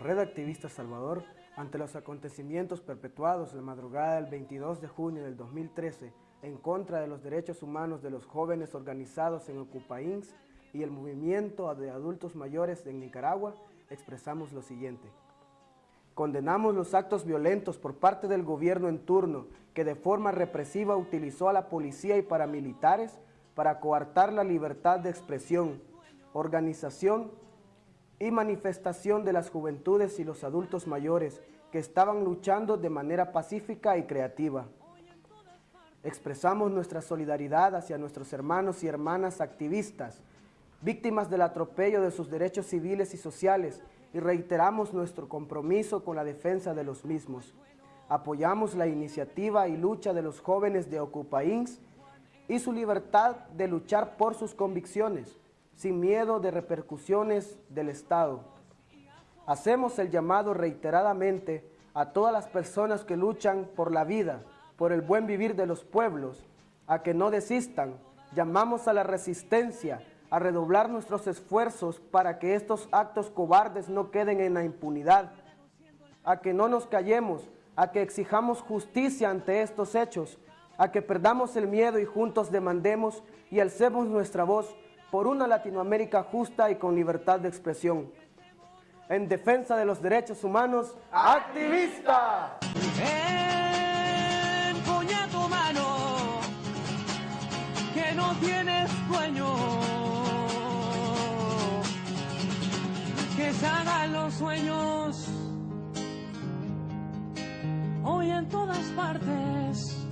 Red Activista Salvador, ante los acontecimientos perpetuados la madrugada del 22 de junio del 2013 en contra de los derechos humanos de los jóvenes organizados en Ocupains y el movimiento de adultos mayores en Nicaragua, expresamos lo siguiente. Condenamos los actos violentos por parte del gobierno en turno que de forma represiva utilizó a la policía y paramilitares para coartar la libertad de expresión, organización y manifestación de las juventudes y los adultos mayores que estaban luchando de manera pacífica y creativa. Expresamos nuestra solidaridad hacia nuestros hermanos y hermanas activistas, víctimas del atropello de sus derechos civiles y sociales y reiteramos nuestro compromiso con la defensa de los mismos. Apoyamos la iniciativa y lucha de los jóvenes de Ocupains y su libertad de luchar por sus convicciones, sin miedo de repercusiones del Estado. Hacemos el llamado reiteradamente a todas las personas que luchan por la vida, por el buen vivir de los pueblos, a que no desistan. Llamamos a la resistencia, a redoblar nuestros esfuerzos para que estos actos cobardes no queden en la impunidad, a que no nos callemos, a que exijamos justicia ante estos hechos, a que perdamos el miedo y juntos demandemos y alcemos nuestra voz por una Latinoamérica justa y con libertad de expresión. En defensa de los derechos humanos, ¡activista! Empuña tu mano, que no tienes dueño. Que se hagan los sueños hoy en todas partes.